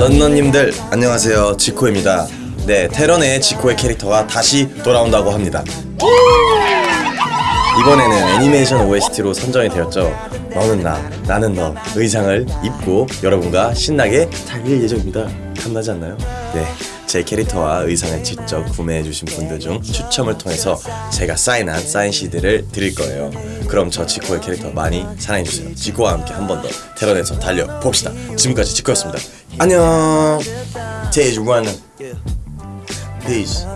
런너님들 안녕하세요. 지코입니다. 네 테런의 지코의 캐릭터가 다시 돌아온다고 합니다. 이번에는 애니메이션 OST로 선정이 되었죠. 너는 나 나는 너 의상을 입고 여러분과 신나게 달릴 예정입니다. 탐나지 않나요? 네 제 캐릭터와 의상을 직접 구매해주신 분들 중 추첨을 통해서 제가 사인한 사인 CD를 드릴 거예요. 그럼 저 지코의 캐릭터 많이 사랑해주세요. 지코와 함께 한 번 더 테런에서 달려봅시다. 지금까지 지코였습니다. 안녕! 좋아하는 Peace